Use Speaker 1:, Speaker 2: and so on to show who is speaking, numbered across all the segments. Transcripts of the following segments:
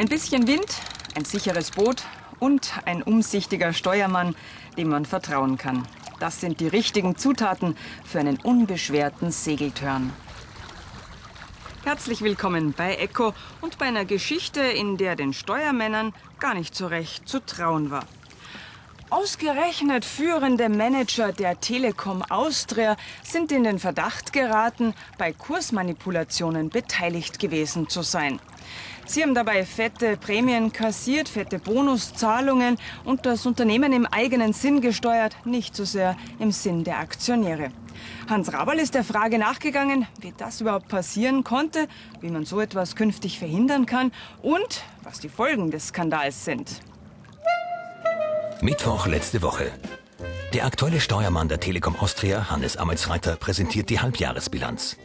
Speaker 1: Ein bisschen Wind, ein sicheres Boot und ein umsichtiger Steuermann, dem man vertrauen kann. Das sind die richtigen Zutaten für einen unbeschwerten Segeltörn. Herzlich willkommen bei Echo und bei einer Geschichte, in der den Steuermännern gar nicht so recht zu trauen war. Ausgerechnet führende Manager der Telekom Austria sind in den Verdacht geraten, bei Kursmanipulationen beteiligt gewesen zu sein. Sie haben dabei fette Prämien kassiert, fette Bonuszahlungen und das Unternehmen im eigenen Sinn gesteuert, nicht so sehr im Sinn der Aktionäre. Hans Raberl ist der Frage nachgegangen, wie das überhaupt passieren konnte, wie man so etwas künftig verhindern kann und was die Folgen des Skandals sind.
Speaker 2: Mittwoch letzte Woche. Der aktuelle Steuermann der Telekom Austria, Hannes Amelsreiter, präsentiert die Halbjahresbilanz.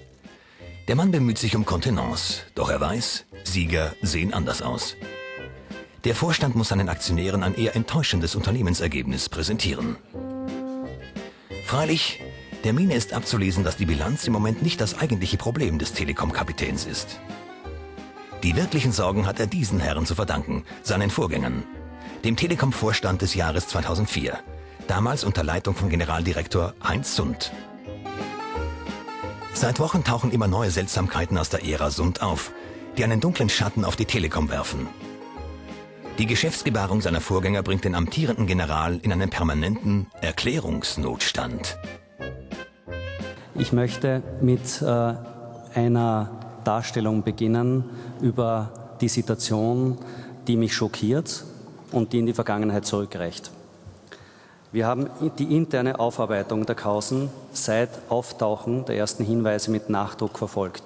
Speaker 2: Der Mann bemüht sich um Kontenance, doch er weiß, Sieger sehen anders aus. Der Vorstand muss seinen Aktionären ein eher enttäuschendes Unternehmensergebnis präsentieren. Freilich, der Mine ist abzulesen, dass die Bilanz im Moment nicht das eigentliche Problem des Telekom-Kapitäns ist. Die wirklichen Sorgen hat er diesen Herren zu verdanken, seinen Vorgängern, dem Telekom-Vorstand des Jahres 2004, damals unter Leitung von Generaldirektor Heinz Sund. Seit Wochen tauchen immer neue Seltsamkeiten aus der Ära Sund auf, die einen dunklen Schatten auf die Telekom werfen. Die Geschäftsgebaren seiner Vorgänger bringt den amtierenden General in einen permanenten Erklärungsnotstand.
Speaker 3: Ich möchte mit äh, einer Darstellung beginnen über die Situation, die mich schockiert und die in die Vergangenheit zurückreicht. Wir haben die interne Aufarbeitung der Kausen seit Auftauchen der ersten Hinweise mit Nachdruck verfolgt.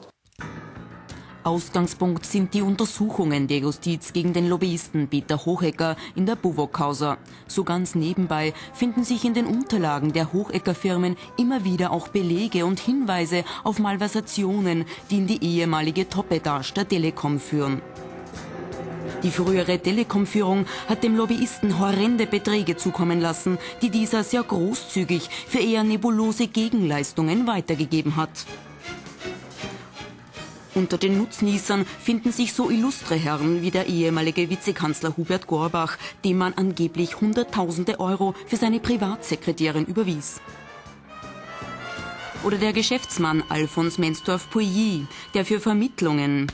Speaker 4: Ausgangspunkt sind die Untersuchungen der Justiz gegen den Lobbyisten Peter Hochecker in der Buwok-Causa. So ganz nebenbei finden sich in den Unterlagen der Hochecker-Firmen immer wieder auch Belege und Hinweise auf Malversationen, die in die ehemalige Top-Etage der Telekom führen. Die frühere Telekom-Führung hat dem Lobbyisten horrende Beträge zukommen lassen, die dieser sehr großzügig für eher nebulose Gegenleistungen weitergegeben hat. Unter den Nutznießern finden sich so illustre Herren wie der ehemalige Vizekanzler Hubert Gorbach, dem man angeblich Hunderttausende Euro für seine Privatsekretärin überwies. Oder der Geschäftsmann Alfons Mensdorf-Pouilly, der für Vermittlungen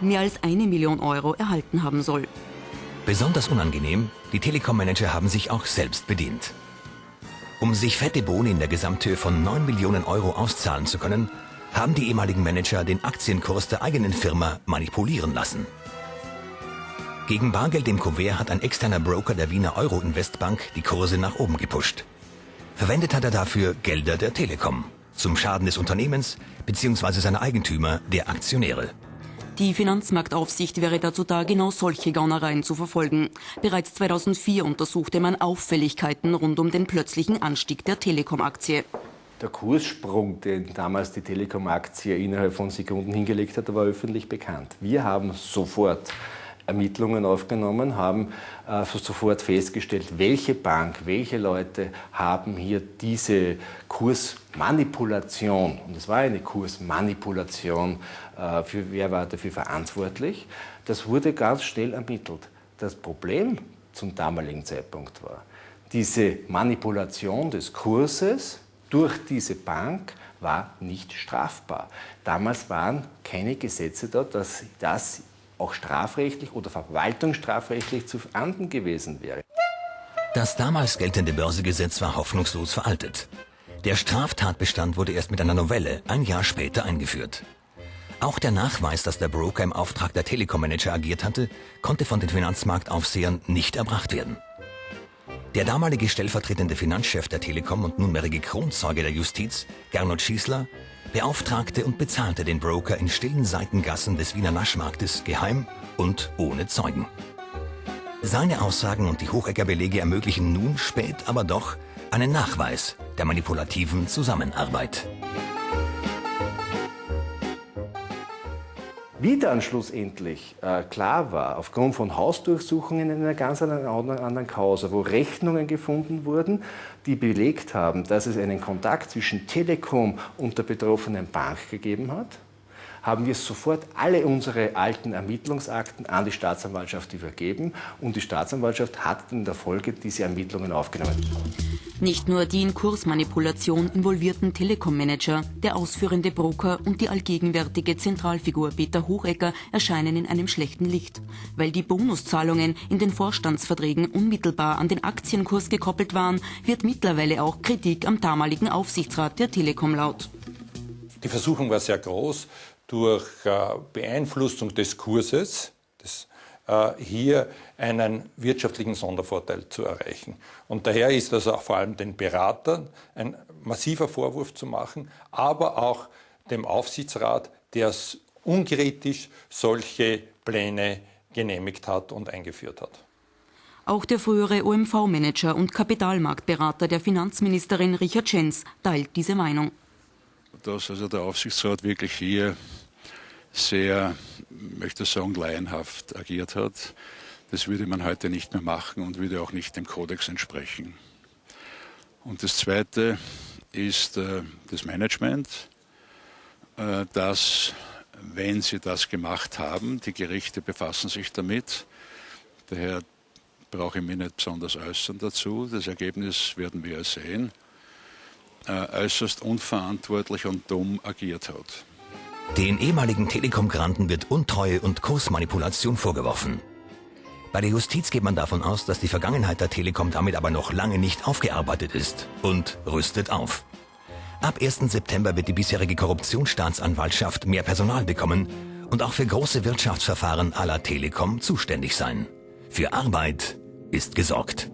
Speaker 4: mehr als eine Million Euro erhalten haben soll.
Speaker 2: Besonders unangenehm, die Telekom-Manager haben sich auch selbst bedient. Um sich fette Boni in der Gesamthöhe von 9 Millionen Euro auszahlen zu können, haben die ehemaligen Manager den Aktienkurs der eigenen Firma manipulieren lassen. Gegen Bargeld im Kuvert hat ein externer Broker der Wiener Euro-Investbank die Kurse nach oben gepusht. Verwendet hat er dafür Gelder der Telekom, zum Schaden des Unternehmens bzw. seiner Eigentümer, der Aktionäre.
Speaker 4: Die Finanzmarktaufsicht wäre dazu da, genau solche Gaunereien zu verfolgen. Bereits 2004 untersuchte man Auffälligkeiten rund um den plötzlichen Anstieg der Telekom-Aktie.
Speaker 5: Der Kurssprung, den damals die Telekom-Aktie innerhalb von Sekunden hingelegt hat, war öffentlich bekannt. Wir haben sofort Ermittlungen aufgenommen, haben äh, sofort festgestellt, welche Bank, welche Leute haben hier diese Kursmanipulation, und es war eine Kursmanipulation, äh, für, wer war dafür verantwortlich, das wurde ganz schnell ermittelt. Das Problem zum damaligen Zeitpunkt war, diese Manipulation des Kurses durch diese Bank war nicht strafbar. Damals waren keine Gesetze da, dass das auch strafrechtlich oder verwaltungsstrafrechtlich zu ahnden gewesen wäre.
Speaker 2: Das damals geltende Börsegesetz war hoffnungslos veraltet. Der Straftatbestand wurde erst mit einer Novelle ein Jahr später eingeführt. Auch der Nachweis, dass der Broker im Auftrag der Telekom-Manager agiert hatte, konnte von den Finanzmarktaufsehern nicht erbracht werden. Der damalige stellvertretende Finanzchef der Telekom und nunmehrige Kronzeuge der Justiz, Gernot Schießler, beauftragte und bezahlte den Broker in stillen Seitengassen des Wiener Naschmarktes geheim und ohne Zeugen. Seine Aussagen und die Hochecker-Belege ermöglichen nun spät aber doch einen Nachweis der manipulativen Zusammenarbeit.
Speaker 5: Wie dann schlussendlich äh, klar war, aufgrund von Hausdurchsuchungen in einer ganz anderen, anderen Causa, wo Rechnungen gefunden wurden, die belegt haben, dass es einen Kontakt zwischen Telekom und der betroffenen Bank gegeben hat, haben wir sofort alle unsere alten Ermittlungsakten an die Staatsanwaltschaft übergeben und die Staatsanwaltschaft hat in der Folge diese Ermittlungen aufgenommen.
Speaker 4: Nicht nur die in Kursmanipulation involvierten Telekom-Manager, der ausführende Broker und die allgegenwärtige Zentralfigur Peter Hochecker erscheinen in einem schlechten Licht, weil die Bonuszahlungen in den Vorstandsverträgen unmittelbar an den Aktienkurs gekoppelt waren, wird mittlerweile auch Kritik am damaligen Aufsichtsrat der Telekom laut.
Speaker 6: Die Versuchung war sehr groß, durch äh, Beeinflussung des Kurses, des hier einen wirtschaftlichen Sondervorteil zu erreichen. Und daher ist das auch vor allem den Beratern ein massiver Vorwurf zu machen, aber auch dem Aufsichtsrat, der unkritisch solche Pläne genehmigt hat und eingeführt hat.
Speaker 4: Auch der frühere OMV-Manager und Kapitalmarktberater der Finanzministerin Richard Schenz teilt diese Meinung.
Speaker 7: Dass also der Aufsichtsrat wirklich hier sehr möchte sagen, laienhaft agiert hat. Das würde man heute nicht mehr machen und würde auch nicht dem Kodex entsprechen. Und das Zweite ist äh, das Management, äh, das, wenn sie das gemacht haben, die Gerichte befassen sich damit, daher brauche ich mich nicht besonders äußern dazu, das Ergebnis werden wir sehen, äh, äußerst unverantwortlich und dumm agiert hat.
Speaker 2: Den ehemaligen Telekom-Granten wird Untreue und Kursmanipulation vorgeworfen. Bei der Justiz geht man davon aus, dass die Vergangenheit der Telekom damit aber noch lange nicht aufgearbeitet ist und rüstet auf. Ab 1. September wird die bisherige Korruptionsstaatsanwaltschaft mehr Personal bekommen und auch für große Wirtschaftsverfahren aller Telekom zuständig sein. Für Arbeit ist gesorgt.